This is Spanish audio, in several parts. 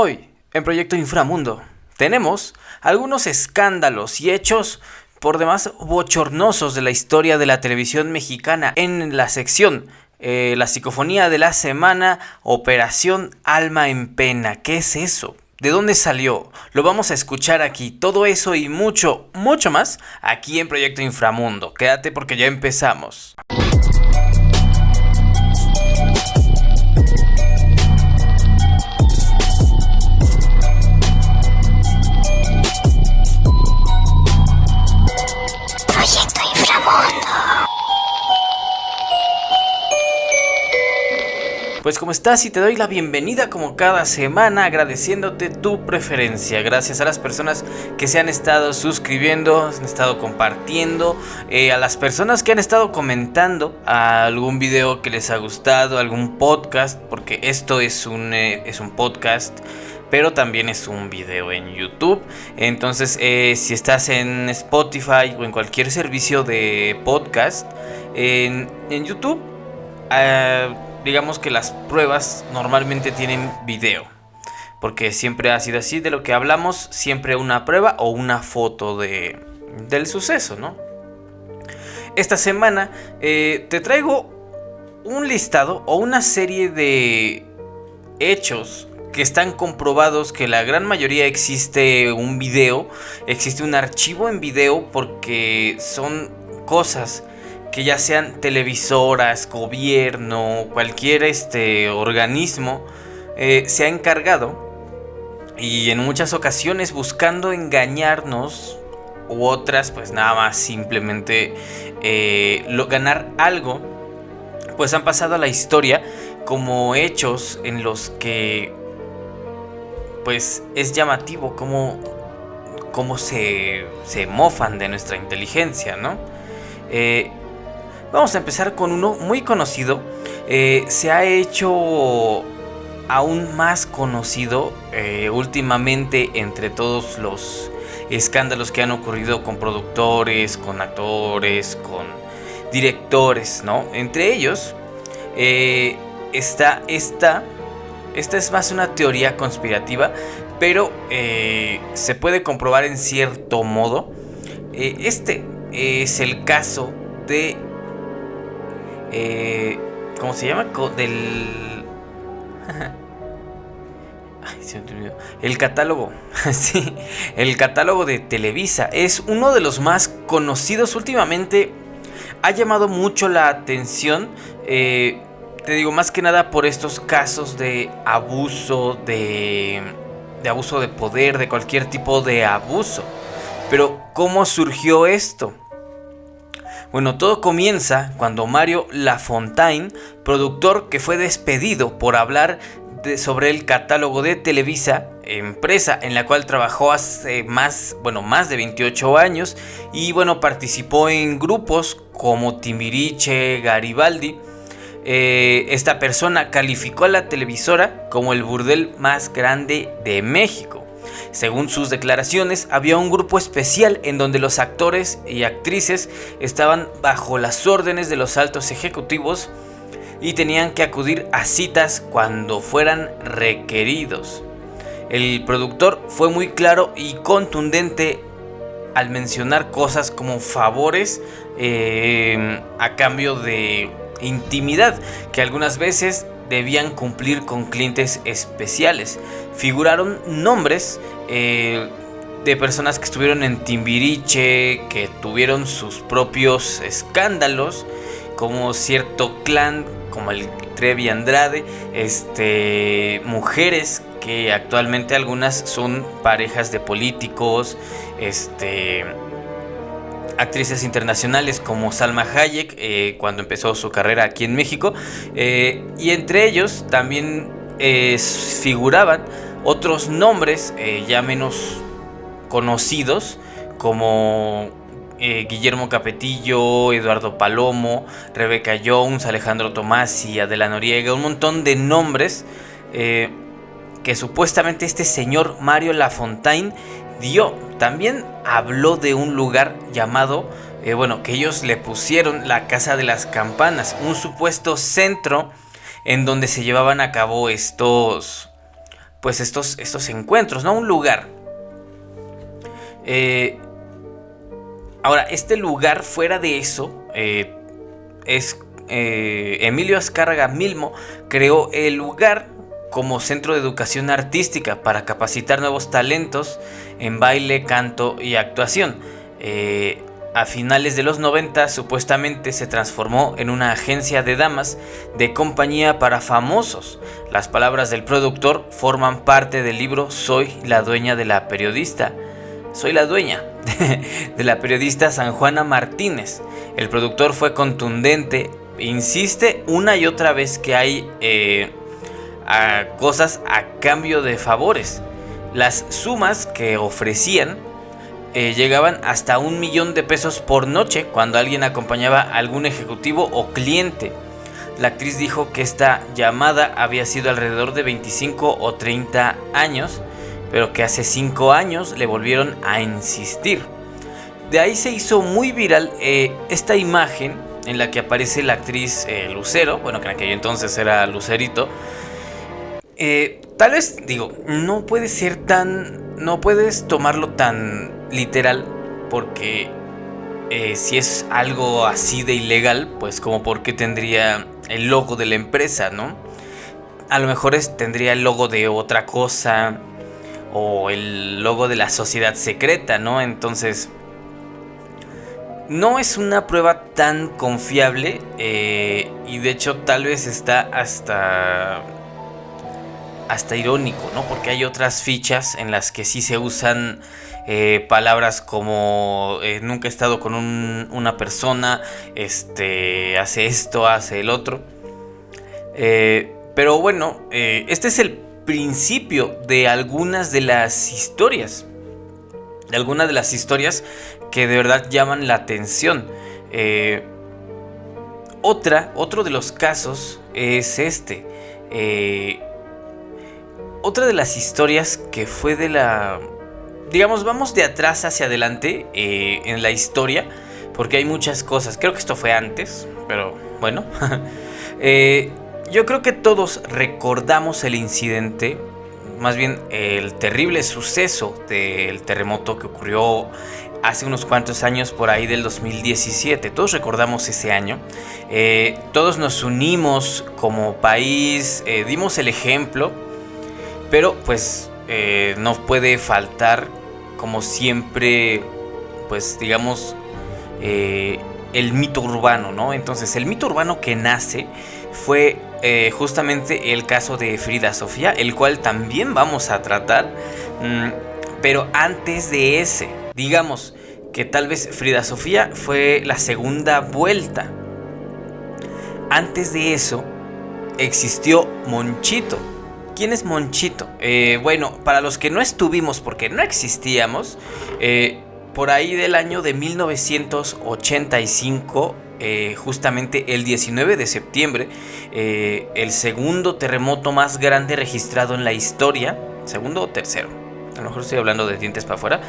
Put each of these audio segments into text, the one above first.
Hoy, en Proyecto Inframundo, tenemos algunos escándalos y hechos por demás bochornosos de la historia de la televisión mexicana en la sección eh, La psicofonía de la semana, Operación Alma en Pena. ¿Qué es eso? ¿De dónde salió? Lo vamos a escuchar aquí. Todo eso y mucho, mucho más aquí en Proyecto Inframundo. Quédate porque ya empezamos. Pues como estás y te doy la bienvenida como cada semana agradeciéndote tu preferencia. Gracias a las personas que se han estado suscribiendo, han estado compartiendo, eh, a las personas que han estado comentando algún video que les ha gustado, algún podcast, porque esto es un, eh, es un podcast pero también es un video en YouTube. Entonces, eh, si estás en Spotify o en cualquier servicio de podcast, en, en YouTube, digamos que las pruebas normalmente tienen video. Porque siempre ha sido así de lo que hablamos, siempre una prueba o una foto de, del suceso, ¿no? Esta semana eh, te traigo un listado o una serie de hechos que están comprobados que la gran mayoría existe un video, existe un archivo en video porque son cosas que ya sean televisoras, gobierno, cualquier este organismo, eh, se ha encargado y en muchas ocasiones buscando engañarnos u otras pues nada más simplemente eh, ganar algo, pues han pasado a la historia como hechos en los que pues es llamativo cómo, cómo se, se mofan de nuestra inteligencia, ¿no? Eh, Vamos a empezar con uno muy conocido. Eh, se ha hecho aún más conocido eh, últimamente entre todos los escándalos que han ocurrido con productores, con actores, con directores, ¿no? Entre ellos eh, está esta. Esta es más una teoría conspirativa, pero se puede comprobar en cierto modo. este es el caso de eh, ¿Cómo se llama? Del... Ay, se me El catálogo. sí, el catálogo de Televisa. Es uno de los más conocidos últimamente. Ha llamado mucho la atención. Eh, te digo, más que nada por estos casos de abuso, de, de abuso de poder, de cualquier tipo de abuso. Pero, ¿cómo surgió esto? Bueno, todo comienza cuando Mario Lafontaine, productor que fue despedido por hablar sobre el catálogo de Televisa, empresa en la cual trabajó hace más, bueno, más de 28 años y bueno, participó en grupos como Timbiriche, Garibaldi. Eh, esta persona calificó a la televisora como el burdel más grande de México. Según sus declaraciones, había un grupo especial en donde los actores y actrices estaban bajo las órdenes de los altos ejecutivos y tenían que acudir a citas cuando fueran requeridos. El productor fue muy claro y contundente al mencionar cosas como favores eh, a cambio de intimidad que algunas veces debían cumplir con clientes especiales. Figuraron nombres eh, de personas que estuvieron en Timbiriche, que tuvieron sus propios escándalos, como cierto clan, como el Trevi Andrade, este, mujeres que actualmente algunas son parejas de políticos, este, actrices internacionales como Salma Hayek eh, cuando empezó su carrera aquí en México eh, y entre ellos también figuraban otros nombres eh, ya menos conocidos como eh, Guillermo Capetillo, Eduardo Palomo, Rebeca Jones, Alejandro Tomás y Adela Noriega, un montón de nombres eh, que supuestamente este señor Mario Lafontaine dio. También habló de un lugar llamado, bueno, que ellos le pusieron la Casa de las Campanas, un supuesto centro en donde se llevaban a cabo estos pues estos, estos encuentros, ¿no? Un lugar. Eh, ahora, este lugar fuera de eso eh, es Emilio Azcárraga Milmo creó el lugar como centro de educación artística para capacitar nuevos talentos en baile, canto y actuación. Eh, a finales de los 90 supuestamente se transformó en una agencia de damas de compañía para famosos. Las palabras del productor forman parte del libro Soy la dueña de la periodista. Soy la dueña de la periodista San Juana Martínez. El productor fue contundente, insiste una y otra vez que hay eh, cosas a cambio de favores. Las sumas que ofrecían eh, llegaban hasta un millón de pesos por noche cuando alguien acompañaba a algún ejecutivo o cliente. La actriz dijo que esta llamada había sido alrededor de 25 o 30 años, pero que hace 5 años le volvieron a insistir. De ahí se hizo muy viral eh, esta imagen en la que aparece la actriz eh, Lucero, bueno que en aquel entonces era Lucerito, eh, tal vez, digo, no puede ser tan. No puedes tomarlo tan literal porque eh, si es algo así de ilegal, pues como porque tendría el logo de la empresa, ¿no? A lo mejor tendría el logo de otra cosa o el logo de la sociedad secreta, ¿no? Entonces, no es una prueba tan confiable eh, y de hecho tal vez está hasta hasta irónico, ¿no? Porque hay otras fichas en las que sí se usan eh, palabras como eh, nunca he estado con una persona, este, hace esto, hace el otro. Eh, pero bueno, este es el principio de algunas de las historias. De algunas de las historias que de verdad llaman la atención. otra, otro de los casos es este. Otra de las historias que fue de la... Digamos, vamos de atrás hacia adelante eh, en la historia, porque hay muchas cosas. Creo que esto fue antes, pero bueno. Eh, yo creo que todos recordamos el incidente, más bien el terrible suceso del terremoto que ocurrió hace unos cuantos años por ahí del 2017. Todos recordamos ese año. Eh, todos nos unimos como país, dimos el ejemplo pero pues eh, no puede faltar, como siempre, pues digamos, eh, el mito urbano, ¿no? Entonces el mito urbano que nace fue eh, justamente el caso de Frida Sofía, el cual también vamos a tratar. Mm, pero antes de ese, digamos que tal vez Frida Sofía fue la segunda vuelta. Antes de eso existió Monchito ¿Quién es Monchito? Eh, bueno, para los que no estuvimos porque no existíamos, eh, por ahí del año de 1985, eh, justamente el 19 de septiembre, el segundo terremoto más grande registrado en la historia, segundo o tercero, a lo mejor estoy hablando de dientes para afuera,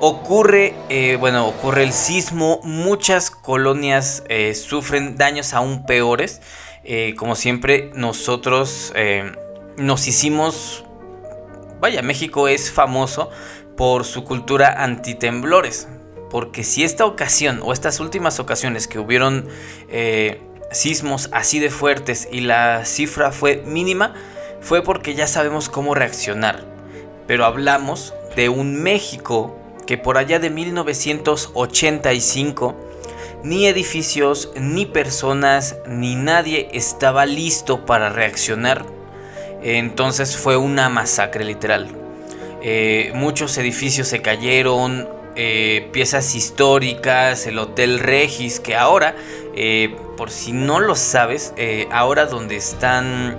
ocurre, bueno, ocurre el sismo, muchas colonias sufren daños aún peores, como siempre nosotros nos hicimos... Vaya, México es famoso por su cultura antitemblores. Porque si esta ocasión o estas últimas ocasiones que hubieron eh, sismos así de fuertes y la cifra fue mínima, fue porque ya sabemos cómo reaccionar. Pero hablamos de un México que por allá de 1985 ni edificios, ni personas, ni nadie estaba listo para reaccionar entonces fue una masacre literal. Eh, muchos edificios se cayeron, eh, piezas históricas, el Hotel Regis, que ahora, eh, por si no lo sabes, ahora donde están,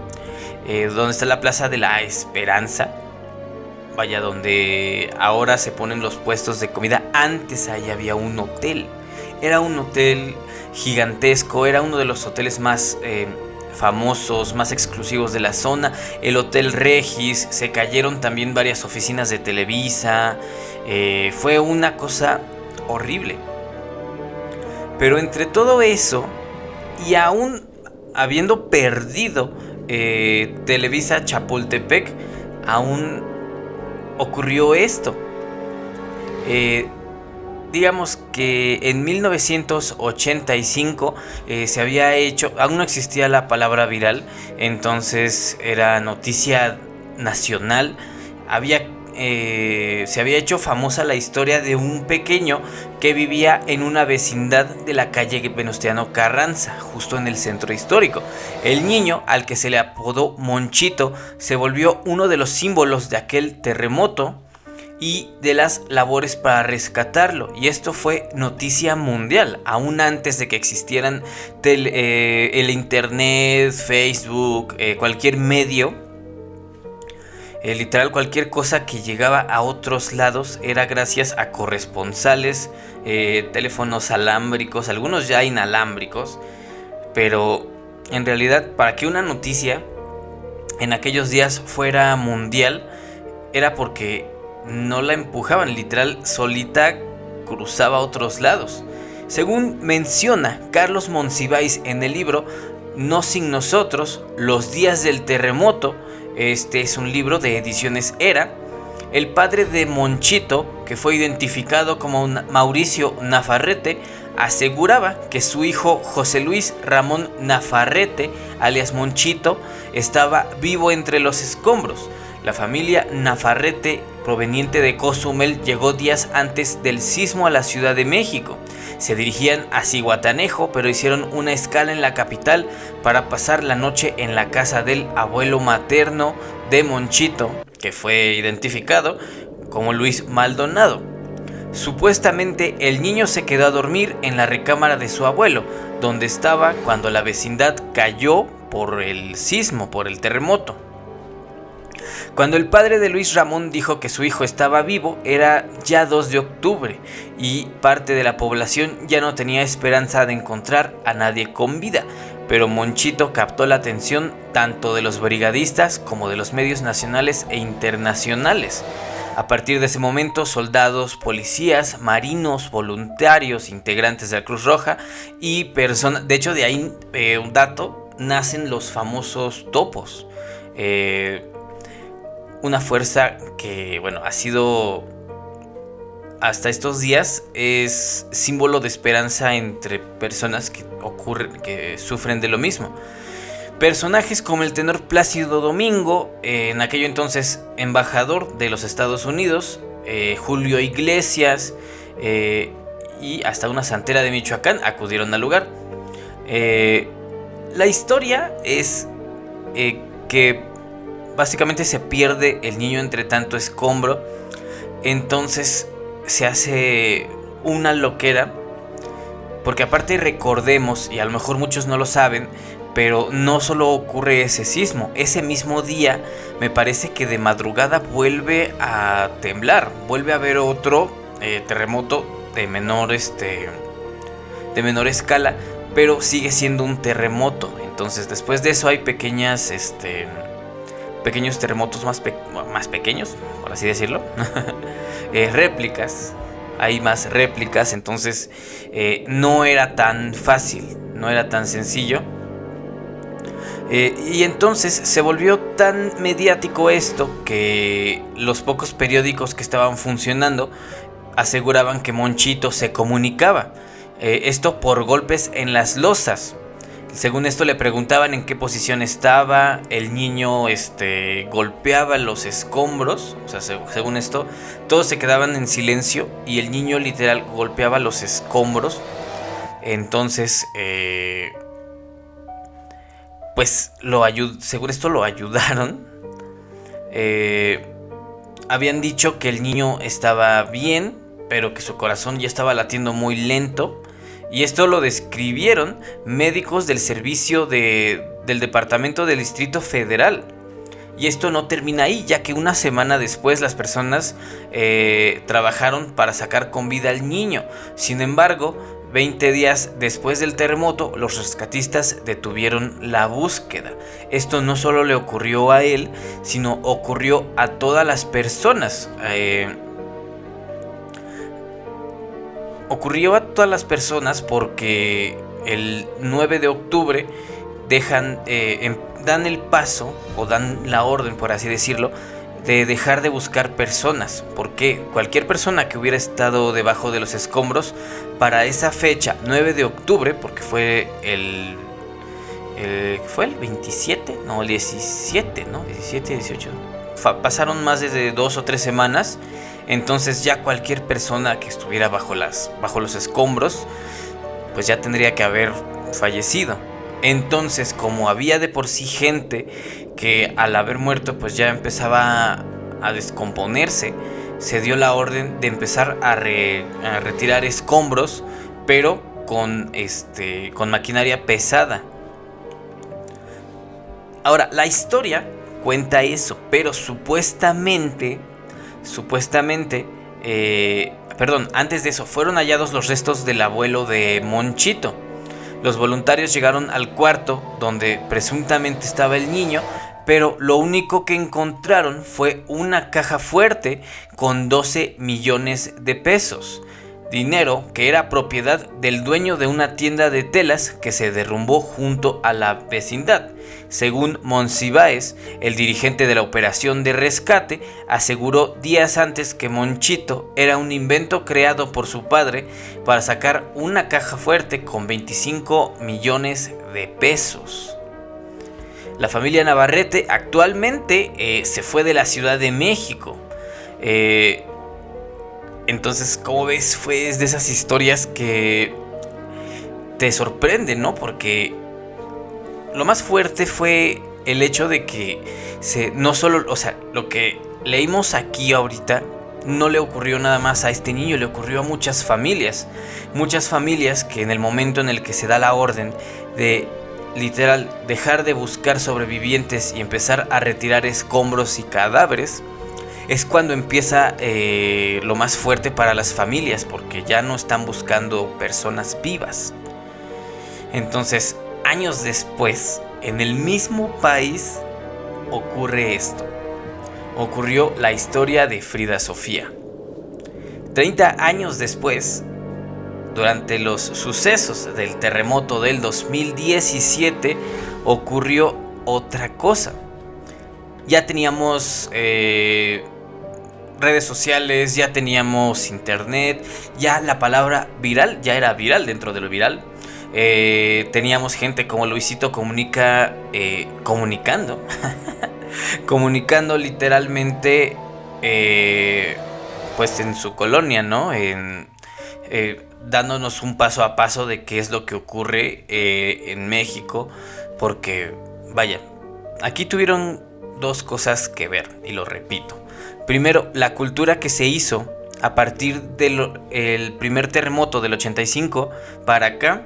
donde está la Plaza de la Esperanza, vaya, donde ahora se ponen los puestos de comida, antes ahí había un hotel. Era un hotel gigantesco, era uno de los hoteles más famosos, más exclusivos de la zona, el Hotel Regis, se cayeron también varias oficinas de Televisa, eh, fue una cosa horrible. Pero entre todo eso, y aún habiendo perdido eh, Televisa Chapultepec, aún ocurrió esto. Eh, digamos que en 1985 eh, se había hecho, aún no existía la palabra viral, entonces era noticia nacional, había, eh, se había hecho famosa la historia de un pequeño que vivía en una vecindad de la calle Venustiano Carranza, justo en el centro histórico. El niño, al que se le apodó Monchito, se volvió uno de los símbolos de aquel terremoto y de las labores para rescatarlo. Y esto fue noticia mundial, aún antes de que existieran eh, el Internet, Facebook, eh, cualquier medio. Eh, literal, cualquier cosa que llegaba a otros lados era gracias a corresponsales, teléfonos alámbricos, algunos ya inalámbricos. Pero en realidad, para que una noticia en aquellos días fuera mundial, era porque no la empujaban, literal, solita cruzaba otros lados. Según menciona Carlos Monsiváis en el libro No sin nosotros, los días del terremoto, este es un libro de ediciones Era, el padre de Monchito, que fue identificado como Mauricio Nafarrete, aseguraba que su hijo José Luis Ramón Nafarrete, alias Monchito, estaba vivo entre los escombros. La familia Nafarrete proveniente de Cozumel llegó días antes del sismo a la Ciudad de México. Se dirigían a Cihuatanejo, pero hicieron una escala en la capital para pasar la noche en la casa del abuelo materno de Monchito, que fue identificado como Luis Maldonado. Supuestamente el niño se quedó a dormir en la recámara de su abuelo, donde estaba cuando la vecindad cayó por el sismo, por el terremoto. Cuando el padre de Luis Ramón dijo que su hijo estaba vivo, era ya 2 de octubre y parte de la población ya no tenía esperanza de encontrar a nadie con vida, pero Monchito captó la atención tanto de los brigadistas como de los medios nacionales e internacionales. A partir de ese momento, soldados, policías, marinos, voluntarios, integrantes de la Cruz Roja y personas, de hecho de ahí eh, un dato, nacen los famosos topos. Eh, una fuerza que, bueno, ha sido hasta estos días es símbolo de esperanza entre personas que ocurren, que sufren de lo mismo. Personajes como el tenor Plácido Domingo, en aquello entonces embajador de los Estados Unidos, eh, Julio Iglesias eh, y hasta una santera de Michoacán acudieron al lugar. Eh, la historia es que básicamente se pierde el niño entre tanto escombro. Entonces se hace una loquera. Porque aparte recordemos, y a lo mejor muchos no lo saben, pero no solo ocurre ese sismo, ese mismo día me parece que de madrugada vuelve a temblar, vuelve a haber otro eh, terremoto de menor, este, de menor escala, pero sigue siendo un terremoto. Entonces después de eso hay pequeñas, este, pequeños terremotos más, más pequeños, por así decirlo. Eh, réplicas, hay más réplicas, entonces eh, no era tan fácil, no era tan sencillo. Eh, y entonces se volvió tan mediático esto que los pocos periódicos que estaban funcionando aseguraban que Monchito se comunicaba. esto por golpes en las losas. Según esto le preguntaban en qué posición estaba, el niño este, golpeaba los escombros, o sea, según esto, todos se quedaban en silencio y el niño literal golpeaba los escombros. Entonces, eh, pues lo según esto lo ayudaron. Eh, habían dicho que el niño estaba bien, pero que su corazón ya estaba latiendo muy lento y esto lo describieron médicos del servicio del Departamento del Distrito Federal. Y esto no termina ahí, ya que una semana después las personas eh, trabajaron para sacar con vida al niño. Sin embargo, 20 días después del terremoto, los rescatistas detuvieron la búsqueda. Esto no solo le ocurrió a él, sino ocurrió a todas las personas. Eh, ocurrió a todas las personas porque el 9 de octubre dejan, eh, em, dan el paso o dan la orden, por así decirlo, de dejar de buscar personas, porque cualquier persona que hubiera estado debajo de los escombros para esa fecha, 9 de octubre, porque fue el, fue el 27, no, el 17, ¿no? 17, 18. pasaron más de dos o tres semanas, entonces ya cualquier persona que estuviera bajo, las, bajo los escombros, pues ya tendría que haber fallecido. Entonces, como había de por sí gente que al haber muerto pues ya empezaba a descomponerse, se dio la orden de empezar a, retirar escombros, pero con, este, con maquinaria pesada. Ahora, la historia cuenta eso, pero supuestamente, supuestamente, eh, perdón, antes de eso, fueron hallados los restos del abuelo de Monchito los voluntarios llegaron al cuarto donde presuntamente estaba el niño, pero lo único que encontraron fue una caja fuerte con 12 millones de pesos. Dinero que era propiedad del dueño de una tienda de telas que se derrumbó junto a la vecindad. Según Monsiváis, el dirigente de la operación de rescate, aseguró días antes que Monchito era un invento creado por su padre para sacar una caja fuerte con 25 millones de pesos. La familia Navarrete actualmente eh, se fue de la Ciudad de México. Eh, entonces, como ves, fue de esas historias que te sorprenden, ¿no? Porque lo más fuerte fue el hecho de que se, no solo, o sea, lo que leímos aquí ahorita no le ocurrió nada más a este niño, le ocurrió a muchas familias. Muchas familias que en el momento en el que se da la orden de literal dejar de buscar sobrevivientes y empezar a retirar escombros y cadáveres, es cuando empieza eh, lo más fuerte para las familias, porque ya no están buscando personas vivas. Entonces, años después, en el mismo país, ocurre esto. Ocurrió la historia de Frida Sofía. 30 años después, durante los sucesos del terremoto del 2017, ocurrió otra cosa. Ya teníamos eh, redes sociales, ya teníamos internet, ya la palabra viral ya era viral dentro de lo viral. Eh, teníamos gente como Luisito Comunica eh, comunicando, comunicando literalmente, eh, pues en su colonia, ¿no? En, dándonos un paso a paso de qué es lo que ocurre en México, porque, vaya, aquí tuvieron dos cosas que ver, y lo repito. Primero, la cultura que se hizo a partir del primer terremoto del 85 para acá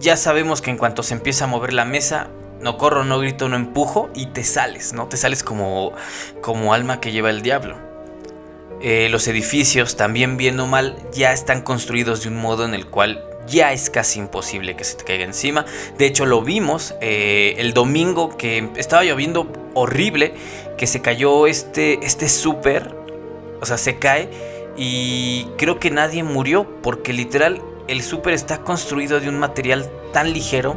ya sabemos que en cuanto se empieza a mover la mesa, no corro, no grito, no empujo y te sales, ¿no? Te sales como, como alma que lleva el diablo. Eh, los edificios, también bien o mal, ya están construidos de un modo en el cual ya es casi imposible que se te caiga encima. De hecho, lo vimos eh, el domingo que estaba lloviendo horrible, que se cayó este, este súper, o sea, se cae y creo que nadie murió porque literal el súper está construido de un material tan ligero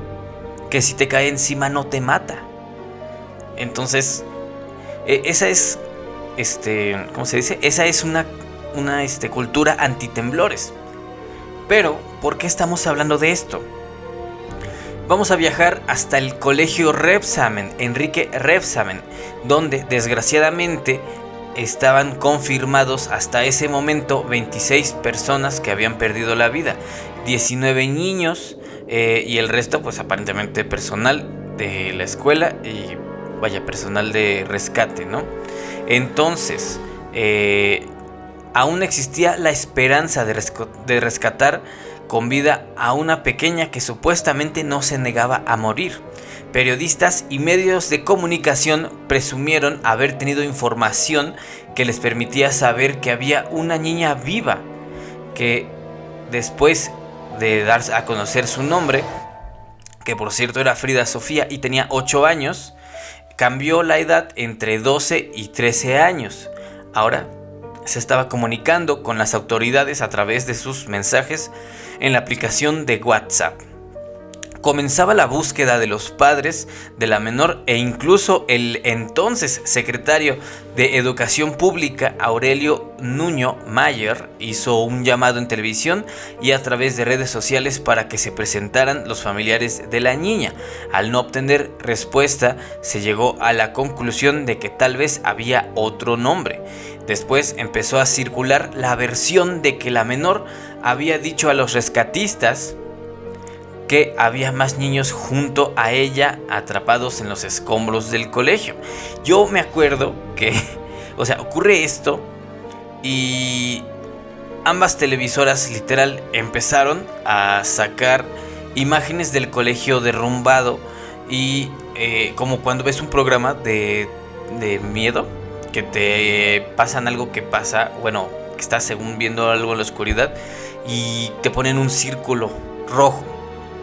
que si te cae encima no te mata. Entonces, e, esa es, este, ¿cómo se dice? Esa es una, una este, cultura antitemblores. Pero, ¿por qué estamos hablando de esto? Vamos a viajar hasta el colegio Repsamen, Enrique Repsamen, donde desgraciadamente estaban confirmados hasta ese momento 26 personas que habían perdido la vida, 19 niños eh, y el resto pues aparentemente personal de la escuela y vaya personal de rescate, ¿no? Entonces, eh, aún existía la esperanza de, rescatar con vida a una pequeña que supuestamente no se negaba a morir. Periodistas y medios de comunicación presumieron haber tenido información que les permitía saber que había una niña viva, que después de dar a conocer su nombre, que por cierto era Frida Sofía y tenía 8 años, cambió la edad entre 12 y 13 años. Ahora se estaba comunicando con las autoridades a través de sus mensajes en la aplicación de WhatsApp. comenzaba la búsqueda de los padres de la menor e incluso el entonces secretario de Educación Pública, Aurelio Nuño Mayer, hizo un llamado en televisión y a través de redes sociales para que se presentaran los familiares de la niña. Al no obtener respuesta, se llegó a la conclusión de que tal vez había otro nombre. Después empezó a circular la versión de que la menor había dicho a los rescatistas que había más niños junto a ella atrapados en los escombros del colegio. Yo me acuerdo que, o sea, ocurre esto y ambas televisoras literal empezaron a sacar imágenes del colegio derrumbado y eh, como cuando ves un programa de, de miedo, que te pasan algo que pasa, bueno, que estás según viendo algo en la oscuridad y te ponen un círculo rojo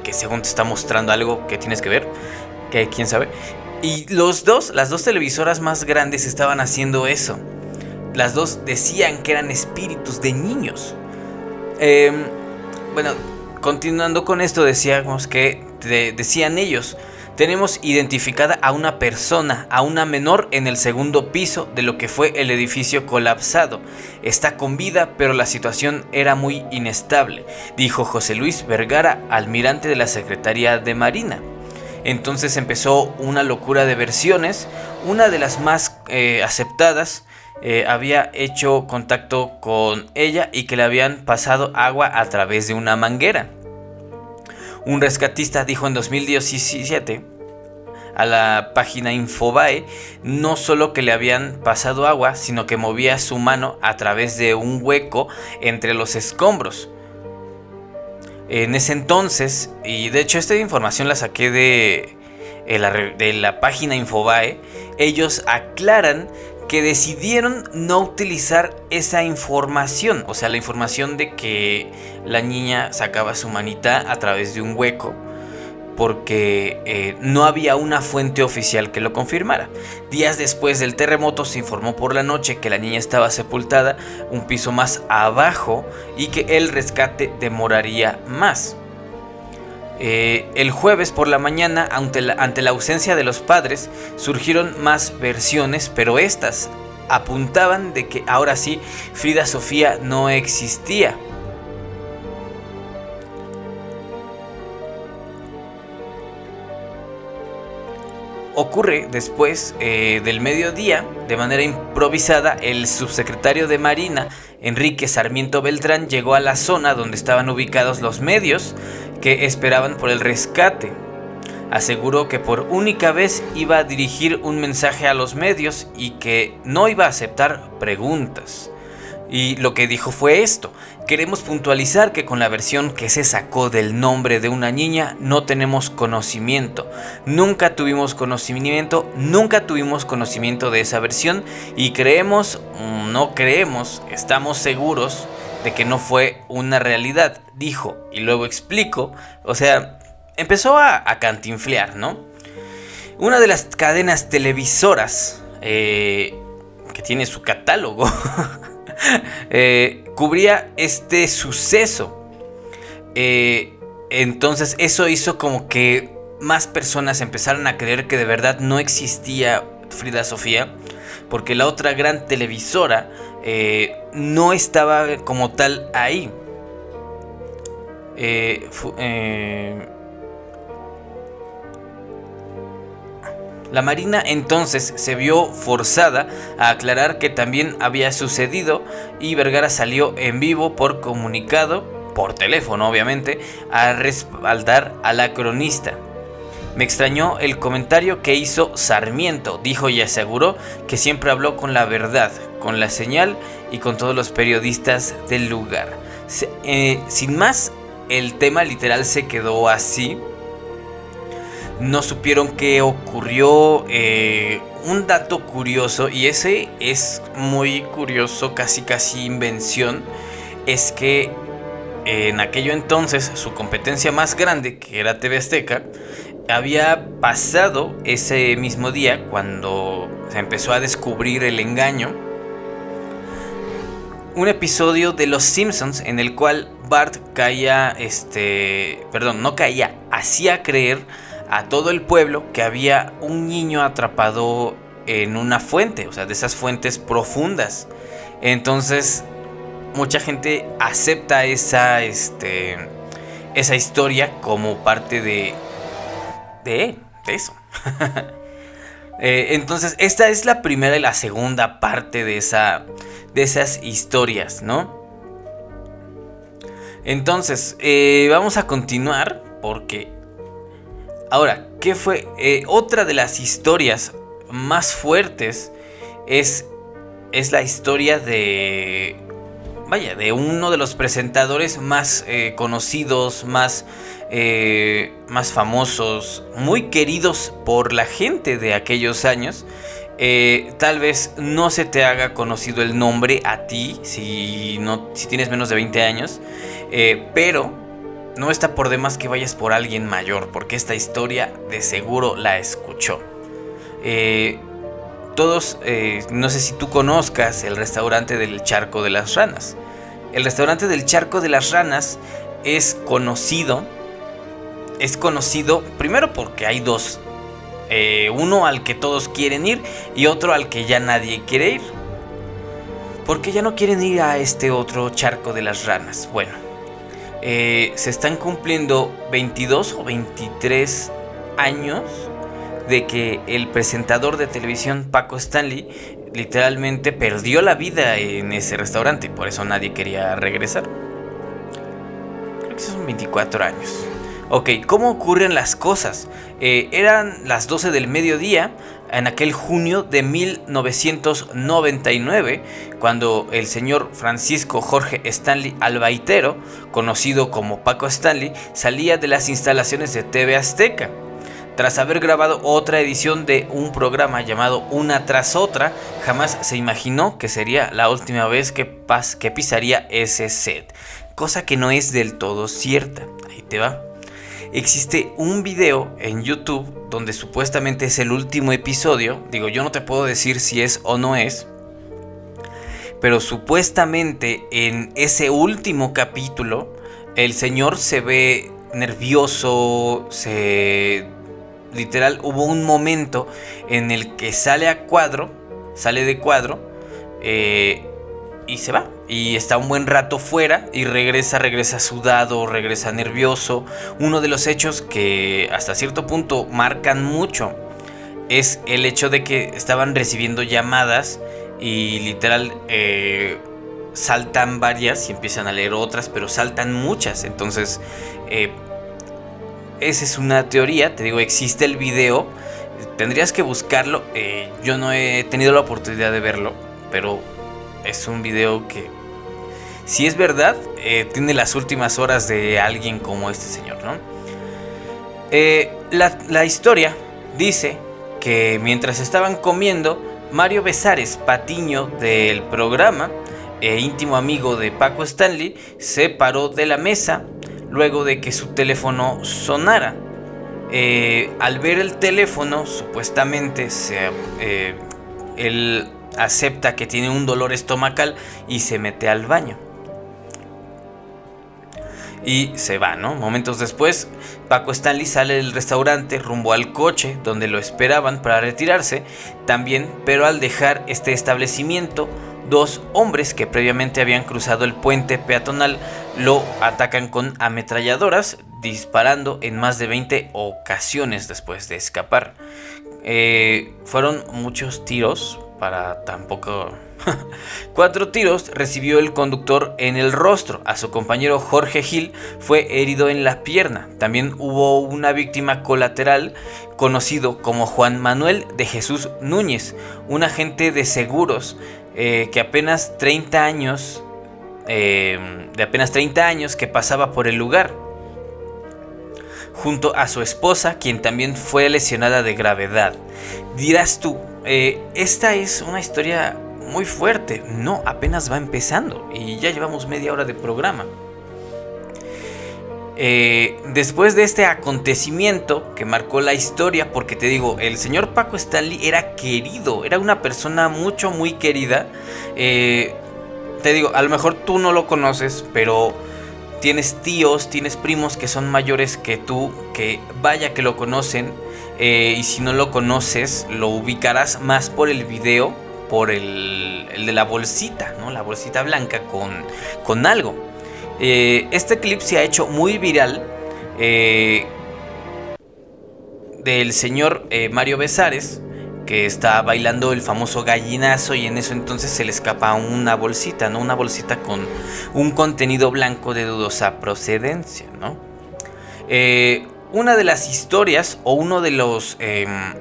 que según te está mostrando algo que tienes que ver, que quién sabe. Y los dos, las dos televisoras más grandes estaban haciendo eso. Las dos decían que eran espíritus de niños. Em, bueno, continuando con esto, decíamos que decían ellos tenemos identificada a una persona, a una menor en el segundo piso de lo que fue el edificio colapsado. Está con vida, pero la situación era muy inestable, dijo José Luis Vergara, almirante de la Secretaría de Marina. Entonces empezó una locura de versiones, una de las más eh, aceptadas. Eh, había hecho contacto con ella y que le habían pasado agua a través de una manguera. Un rescatista dijo en 2017 a la página Infobae no solo que le habían pasado agua, sino que movía su mano a través de un hueco entre los escombros. En ese entonces, y de hecho esta información la saqué de, de la página Infobae, ellos aclaran que decidieron no utilizar esa información, o sea, la información de que la niña sacaba su manita a través de un hueco, porque eh, no había una fuente oficial que lo confirmara. Días después del terremoto se informó por la noche que la niña estaba sepultada un piso más abajo y que el rescate demoraría más. Eh, el jueves por la mañana, ante la, ante la ausencia de los padres, surgieron más versiones, pero estas apuntaban de que ahora sí Frida Sofía no existía. Ocurre después eh, del mediodía, de manera improvisada, el subsecretario de Marina, Enrique Sarmiento Beltrán, llegó a la zona donde estaban ubicados los medios que esperaban por el rescate. Aseguró que por única vez iba a dirigir un mensaje a los medios y que no iba a aceptar preguntas. Y lo que dijo fue esto, queremos puntualizar que con la versión que se sacó del nombre de una niña no tenemos conocimiento, nunca tuvimos conocimiento, nunca tuvimos conocimiento de esa versión y creemos, no creemos, estamos seguros de que no fue una realidad, dijo, y luego explico, o sea, empezó a, cantinflear, ¿no? Una de las cadenas televisoras eh, que tiene su catálogo Eh, cubría este suceso. Eh, entonces eso hizo como que más personas empezaran a creer que de verdad no existía Frida Sofía, porque la otra gran televisora eh, no estaba como tal ahí. La Marina entonces se vio forzada a aclarar que también había sucedido y Vergara salió en vivo por comunicado, por teléfono obviamente, a respaldar a la cronista. Me extrañó el comentario que hizo Sarmiento, dijo y aseguró que siempre habló con la verdad, con la señal y con todos los periodistas del lugar. Eh, sin más, el tema literal se quedó así no supieron qué ocurrió. Eh, un dato curioso, y ese es muy curioso, casi casi invención, es que en aquello entonces su competencia más grande, que era TV Azteca, había pasado ese mismo día cuando se empezó a descubrir el engaño. un episodio de Los Simpsons en el cual Bart caía, este, perdón, no caía, hacía creer a todo el pueblo que había un niño atrapado en una fuente, o sea, de esas fuentes profundas. Entonces, mucha gente acepta esa, este, esa historia como parte de, de, de eso. Eh, entonces, esta es la primera y la segunda parte de, esa, de esas historias, ¿no? Entonces, eh, vamos a continuar porque... Ahora, ¿qué fue? Eh, otra de las historias más fuertes es, es la historia de... Vaya, de uno de los presentadores más conocidos, más eh, más famosos, muy queridos por la gente de aquellos años. Eh, tal vez no se te haga conocido el nombre a ti si, no, si tienes menos de 20 años, eh, pero no está por demás que vayas por alguien mayor, porque esta historia de seguro la escuchó. todos, no sé si tú conozcas el restaurante del Charco de las Ranas. El restaurante del Charco de las Ranas es conocido es conocido primero porque hay dos. Eh, uno al que todos quieren ir y otro al que ya nadie quiere ir. Porque ya no quieren ir a este otro charco de las ranas. Bueno, eh, se están cumpliendo 22 o 23 años de que el presentador de televisión Paco Stanley literalmente perdió la vida en ese restaurante. Por eso nadie quería regresar. Creo que son 24 años. Ok, ¿cómo ocurren las cosas? Eh, eran las 12 del mediodía en aquel junio de 1999, cuando el señor Francisco Jorge Stanley Albaitero, conocido como Paco Stanley, salía de las instalaciones de TV Azteca. Tras haber grabado otra edición de un programa llamado Una tras otra, jamás se imaginó que sería la última vez que, que pisaría ese set, cosa que no es del todo cierta. Ahí te va existe un video en YouTube donde supuestamente es el último episodio. Digo, yo no te puedo decir si es o no es. Pero supuestamente en ese último capítulo el señor se ve nervioso, se... Literal, hubo un momento en el que sale a cuadro, sale de cuadro, eh, y se va. Y está un buen rato fuera y regresa, regresa sudado, regresa nervioso. Uno de los hechos que hasta cierto punto marcan mucho es el hecho de que estaban recibiendo llamadas y literal eh, saltan varias y empiezan a leer otras, pero saltan muchas. Entonces, eh, esa es una teoría, te digo, existe el video, tendrías que buscarlo, eh, yo no he tenido la oportunidad de verlo, pero es un video que, si es verdad, eh, tiene las últimas horas de alguien como este señor, ¿no? Eh, la, historia dice que mientras estaban comiendo, Mario Besares, patiño del programa, e íntimo amigo de Paco Stanley, se paró de la mesa luego de que su teléfono sonara. Eh, al ver el teléfono, supuestamente el acepta que tiene un dolor estomacal y se mete al baño. Y se va, ¿no? Momentos después, Paco Stanley sale del restaurante rumbo al coche donde lo esperaban para retirarse también, pero al dejar este establecimiento, dos hombres que previamente habían cruzado el puente peatonal lo atacan con ametralladoras, disparando en más de 20 ocasiones después de escapar. Eh, fueron muchos tiros, para tampoco... Cuatro tiros recibió el conductor en el rostro. A su compañero Jorge Gil fue herido en la pierna. También hubo una víctima colateral conocido como Juan Manuel de Jesús Núñez, un agente de seguros eh, que apenas 30 años, eh, de apenas 30 años que pasaba por el lugar junto a su esposa, quien también fue lesionada de gravedad. Dirás tú, eh, esta es una historia muy fuerte. No, apenas va empezando y ya llevamos media hora de programa. Eh, después de este acontecimiento que marcó la historia, porque te digo, el señor Paco Stanley era querido, era una persona mucho, muy querida. Eh, te digo, a lo mejor tú no lo conoces, pero tienes tíos, tienes primos que son mayores que tú, que vaya que lo conocen, eh, y si no lo conoces, lo ubicarás más por el video, por el, de la bolsita, ¿no? La bolsita blanca con, con algo. Eh, este clip se ha hecho muy viral. Eh, del señor Mario Besares, que está bailando el famoso gallinazo y en eso entonces se le escapa una bolsita, ¿no? Una bolsita con un contenido blanco de dudosa procedencia, ¿no? Eh, una de las historias o uno de los... Em,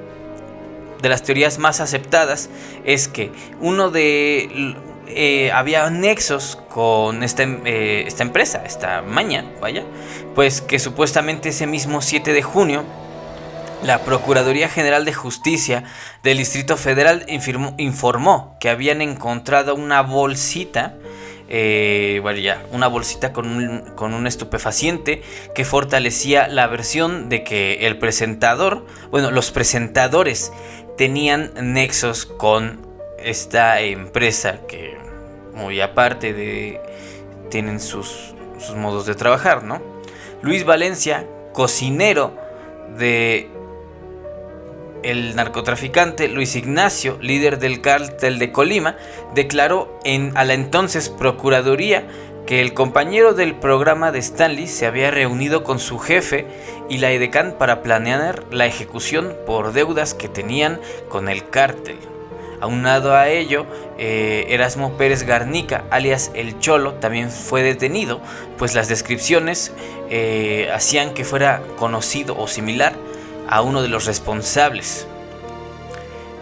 de las teorías más aceptadas es que uno de... Eh, había nexos con esta, em, eh, esta empresa, esta maña, vaya, pues que supuestamente ese mismo 7 de junio la Procuraduría General de Justicia del Distrito Federal informó que habían encontrado una bolsita, eh, una bolsita con un, con un estupefaciente que fortalecía la versión de que el presentador, bueno, los presentadores tenían nexos con esta empresa que muy aparte de tienen sus, sus modos de trabajar, ¿no? Luis Valencia, cocinero de el narcotraficante Luis Ignacio, líder del cártel de Colima, declaró en, a la entonces Procuraduría que el compañero del programa de Stanley se había reunido con su jefe y la EDECAN para planear la ejecución por deudas que tenían con el cártel. Aunado a ello, eh, Erasmo Pérez Garnica, alias El Cholo, también fue detenido, pues las descripciones eh, hacían que fuera conocido o similar a uno de los responsables.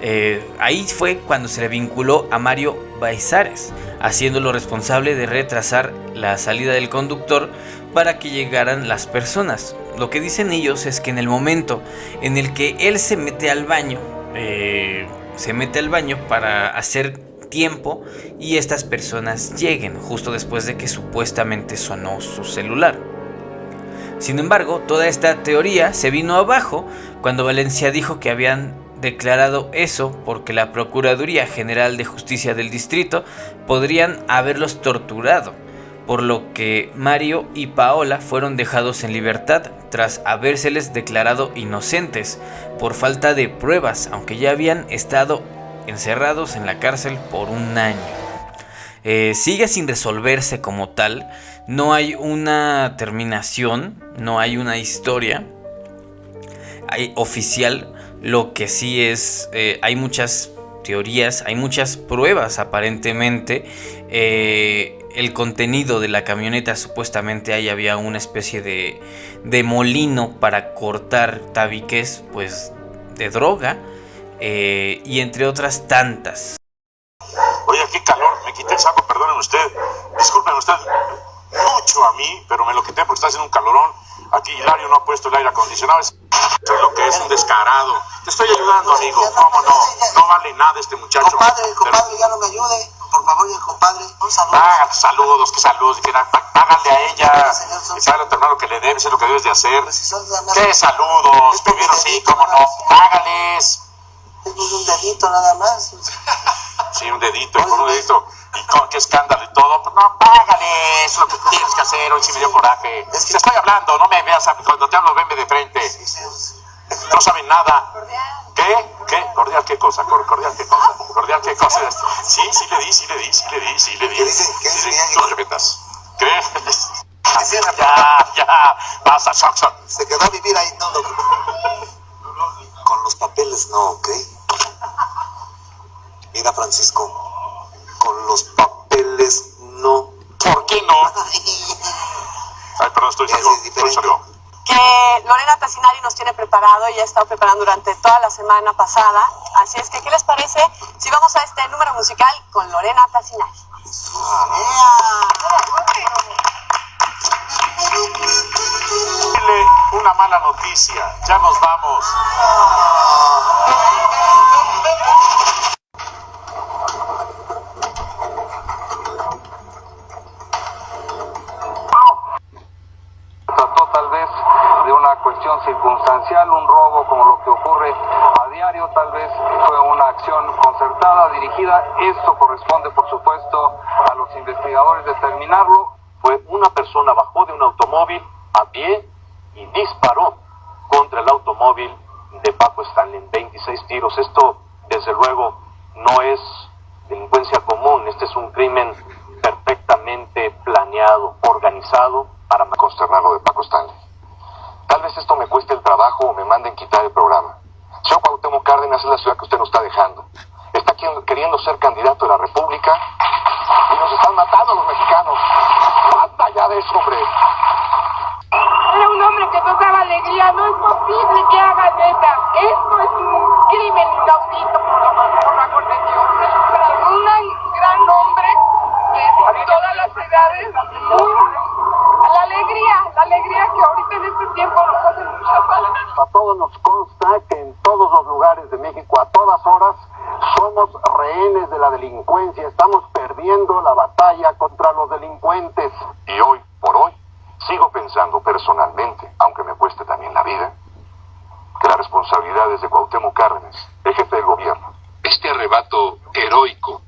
Eh, ahí fue cuando se le vinculó a Mario Baizares, haciéndolo responsable de retrasar la salida del conductor para que llegaran las personas. Lo que dicen ellos es que en el momento en el que él se mete al baño, eh, se mete al baño para hacer tiempo y estas personas lleguen justo después de que supuestamente sonó su celular. Sin embargo, toda esta teoría se vino abajo cuando Valencia dijo que habían declarado eso porque la Procuraduría General de Justicia del Distrito podrían haberlos torturado, por lo que Mario y Paola fueron dejados en libertad tras habérseles declarado inocentes por falta de pruebas, aunque ya habían estado encerrados en la cárcel por un año. Eh, sigue sin resolverse como tal, no hay una terminación, no hay una historia hay oficial. Lo que sí es, eh, hay muchas teorías, hay muchas pruebas aparentemente. Eh, el contenido de la camioneta supuestamente ahí había una especie de, de molino para cortar tabiques pues de droga eh, y entre otras tantas. Oye, qué calor, me quité el saco, perdonen usted, disculpen usted mucho a mí, pero me lo quité porque está haciendo un calorón. Aquí Hilario no ha puesto el aire acondicionado. Es lo que es un descarado. Te estoy ayudando, amigo. ¿Cómo no? No vale nada este muchacho. Compadre, compadre, ya no me ayude. Por favor, compadre, un saludo. Ah, saludos, que saludos. Háganle a ella. Que sabe a tu hermano que le debes, es lo que debes de hacer. ¿Qué saludos? Primero sí, cómo no. Hágales. Es un dedito nada más. Sí, un dedito, con un dedito y con qué escándalo y todo, pues no, págale, es lo que tienes que hacer, hoy sí me dio coraje. Es que te estoy hablando, no me veas, cuando te hablo, venme de frente. No saben nada. ¿Qué? ¿Qué? ¿Cordial qué cosa? ¿Cordial qué cosa? ¿Cordial qué cosa? Sí, sí le di, sí le di, sí le di, sí le di. ¿Qué dicen? ¿Qué dicen? ¿Qué? Ya, ya, pasa, Soxon. Se quedó a vivir ahí todo. Con los papeles no, ¿ok? Mira, Francisco, con los papeles no. ¿Por qué no? Ay, perdón, estoy salió. Que Lorena Tassinari nos tiene preparado y ha estado preparando durante toda la semana pasada. Así es que, ¿qué les parece si vamos a este número musical con Lorena Tassinari? Dile una mala noticia, ya nos vamos. Circunstancial, un robo como lo que ocurre a diario, tal vez fue una acción concertada, dirigida. Esto corresponde, por supuesto, a los investigadores determinarlo, fue una persona bajó de un automóvil a pie y disparó contra el automóvil de Paco Stanley en 26 tiros. Esto, desde luego, no es delincuencia común, este es un crimen perfectamente planeado, organizado para consternar lo de Paco Stanley. Tal vez esto me cueste el trabajo o me manden quitar el programa. Señor Cuauhtémoc Cárdenas es la ciudad que usted nos está dejando. Está queriendo ser candidato de la República y nos están matando los mexicanos. ¡Basta ya de eso, hombre! Era un hombre que nos daba alegría. No es posible que haga neta. Esto es un crimen inaudito por, la, por la corrección. Un gran hombre de todas las edades. la alegría, la alegría que ahorita en este tiempo nos hace mucha falta. A todos nos consta que en todos los lugares de México, a todas horas, somos rehenes de la delincuencia. Estamos perdiendo la batalla contra los delincuentes. Y hoy, por hoy, sigo pensando personalmente, aunque me cueste también la vida, que la responsabilidad es de Cuauhtémoc Cárdenas, el jefe del gobierno. Este arrebato heroico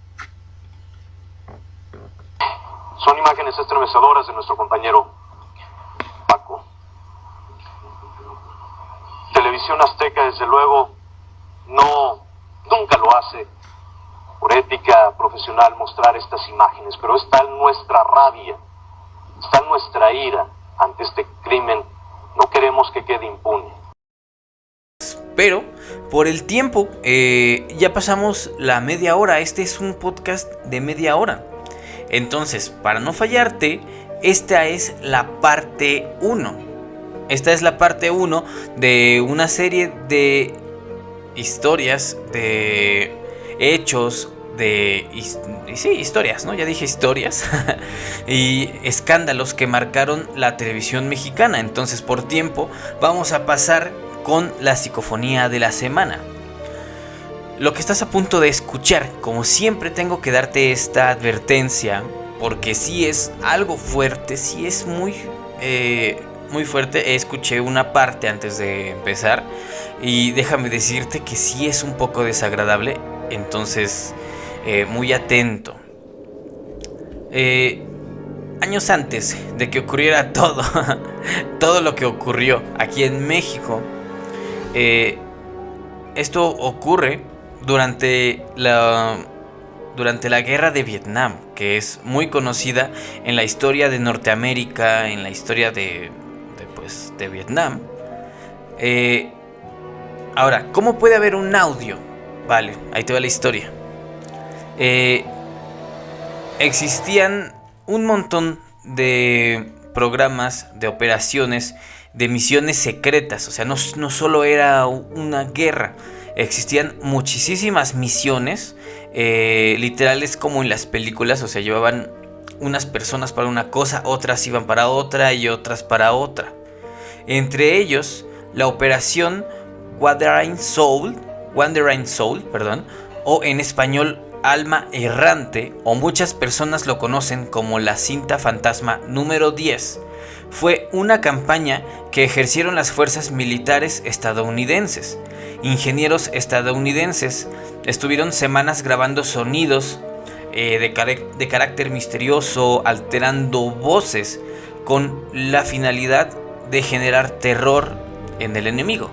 son imágenes estremecedoras de nuestro compañero Paco. Televisión Azteca, desde luego, no, nunca lo hace por ética profesional mostrar estas imágenes, pero está en nuestra rabia, está en nuestra ira ante este crimen. No queremos que quede impune. Pero por el tiempo, eh, ya pasamos la media hora. Este es un podcast de media hora. Entonces, para no fallarte, esta es la parte 1. Esta es la parte 1 de una serie de historias, de hechos, de sí, historias, ¿no? Ya dije historias y escándalos que marcaron la televisión mexicana. Entonces, por tiempo, vamos a pasar con la psicofonía de la semana. Lo que estás a punto de escuchar, como siempre tengo que darte esta advertencia, porque si es algo fuerte, si es muy, eh, muy fuerte. Escuché una parte antes de empezar y déjame decirte que sí es un poco desagradable, entonces eh, muy atento. Eh, años antes de que ocurriera todo, todo lo que ocurrió aquí en México, esto ocurre durante la, durante la guerra de Vietnam, que es muy conocida en la historia de Norteamérica, en la historia de, de, pues, de Vietnam. Eh, ahora, ¿cómo puede haber un audio? Vale, ahí te va la historia. Eh, existían un montón de programas, de operaciones, de misiones secretas. O sea, no, no solo era una guerra, existían muchísimas misiones, eh, literales como en las películas, o sea, llevaban unas personas para una cosa, otras iban para otra y otras para otra. Entre ellos, la operación Wandering Soul, Wandering Soul, perdón, o en español Alma Errante, o muchas personas lo conocen como la cinta fantasma número 10, fue una campaña que ejercieron las fuerzas militares estadounidenses ingenieros estadounidenses estuvieron semanas grabando sonidos eh, de, de carácter misterioso, alterando voces, con la finalidad de generar terror en el enemigo.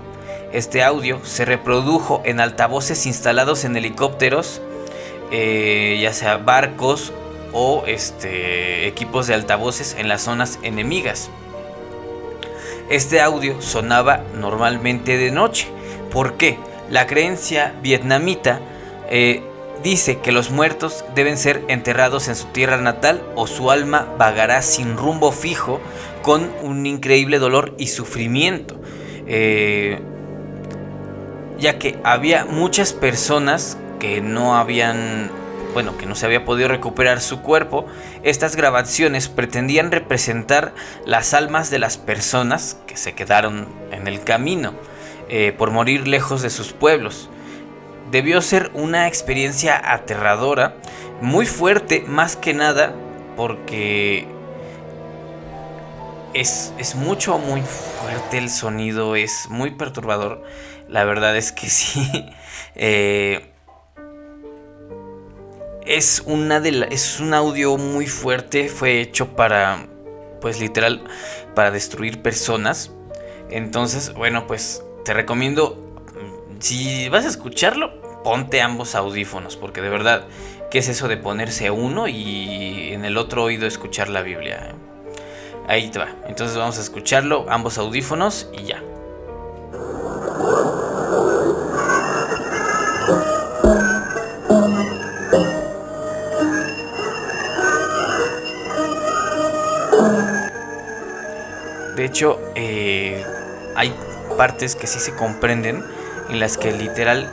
Este audio se reprodujo en altavoces instalados en helicópteros, eh, ya sea barcos o este, equipos de altavoces en las zonas enemigas. Este audio sonaba normalmente de noche ¿Por qué? La creencia vietnamita eh, dice que los muertos deben ser enterrados en su tierra natal o su alma vagará sin rumbo fijo con un increíble dolor y sufrimiento. Eh, ya que había muchas personas que no habían, bueno, que no se había podido recuperar su cuerpo, estas grabaciones pretendían representar las almas de las personas que se quedaron en el camino. Eh, por morir lejos de sus pueblos. Debió ser una experiencia aterradora, muy fuerte más que nada, porque es, es, mucho, muy fuerte el sonido, es muy perturbador. La verdad es que sí. Eh, es una de es un audio muy fuerte, fue hecho para pues literal para destruir personas. Entonces, bueno, pues te recomiendo si vas a escucharlo, ponte ambos audífonos, porque de verdad, ¿qué es eso de ponerse uno y en el otro oído escuchar la Biblia? Ahí te va. Entonces vamos a escucharlo, ambos audífonos y ya. Hecho, eh, hay partes que sí se comprenden en las que literal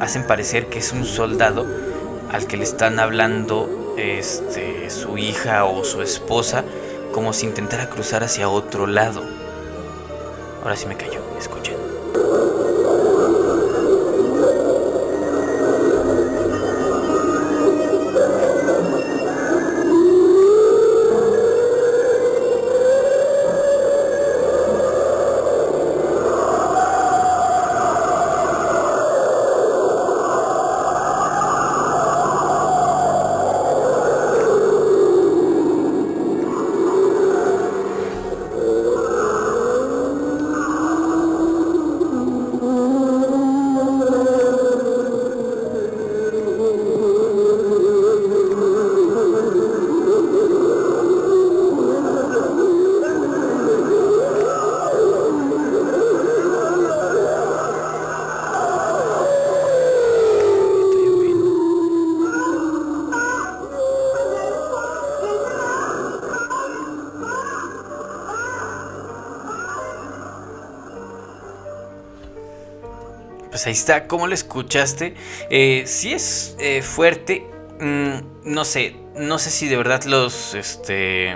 hacen parecer que es un soldado al que le están hablando este, su hija o su esposa como si intentara cruzar hacia otro lado. Ahora sí me cayó, escuchen. Pues ahí está, ¿cómo lo escuchaste? Eh, si es eh, fuerte, mm, no sé, no sé si de verdad los, este,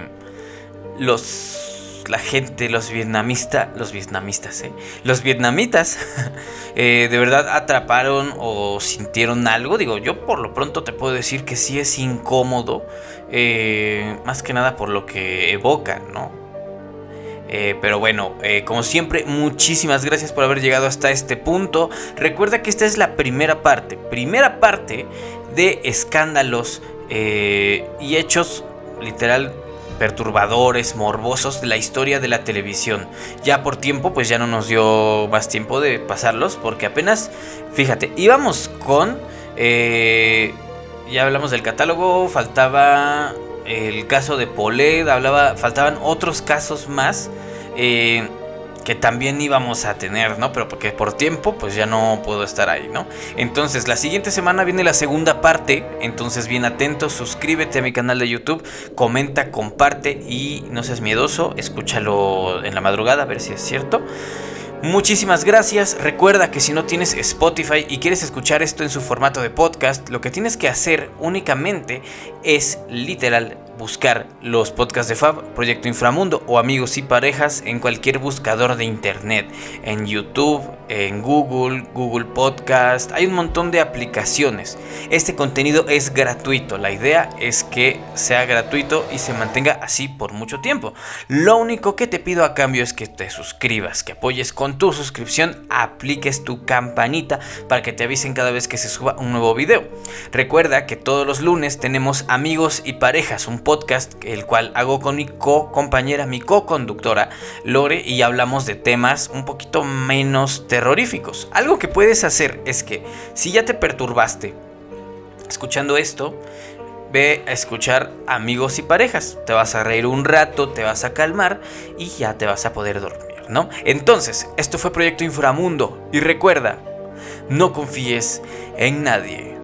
los, la gente, los vietnamistas, los vietnamistas, ¿eh? Los vietnamitas, eh, de verdad atraparon o sintieron algo. Digo, yo por lo pronto te puedo decir que sí es incómodo, más que nada por lo que evocan, ¿no? Eh, pero bueno, eh, como siempre, muchísimas gracias por haber llegado hasta este punto. Recuerda que esta es la primera parte, primera parte de escándalos eh, y hechos literal perturbadores, morbosos de la historia de la televisión. Ya por tiempo, pues ya no nos dio más tiempo de pasarlos, porque apenas, fíjate, íbamos con... ya hablamos del catálogo, faltaba el caso de Poled, hablaba, faltaban otros casos más eh, que también íbamos a tener, ¿no? Pero porque por tiempo, pues ya no puedo estar ahí, ¿no? Entonces, la siguiente semana viene la segunda parte, entonces bien atento, suscríbete a mi canal de YouTube, comenta, comparte y no seas miedoso, escúchalo en la madrugada a ver si es cierto. Muchísimas gracias. Recuerda que si no tienes Spotify y quieres escuchar esto en su formato de podcast, lo que tienes que hacer únicamente es literal buscar los podcasts de Fab, Proyecto Inframundo o Amigos y Parejas en cualquier buscador de internet, en YouTube, en Google, Google Podcast, hay un montón de aplicaciones. Este contenido es gratuito, la idea es que sea gratuito y se mantenga así por mucho tiempo. Lo único que te pido a cambio es que te suscribas, que apoyes con tu suscripción, apliques tu campanita para que te avisen cada vez que se suba un nuevo video. Recuerda que todos los lunes tenemos Amigos y Parejas, un podcast, el cual hago con mi co-compañera, mi co-conductora, Lore, y hablamos de temas un poquito menos terroríficos. Algo que puedes hacer es que si ya te perturbaste escuchando esto, ve a escuchar amigos y parejas. Te vas a reír un rato, te vas a calmar y ya te vas a poder dormir, ¿no? Entonces, esto fue Proyecto Inframundo y recuerda, no confíes en nadie.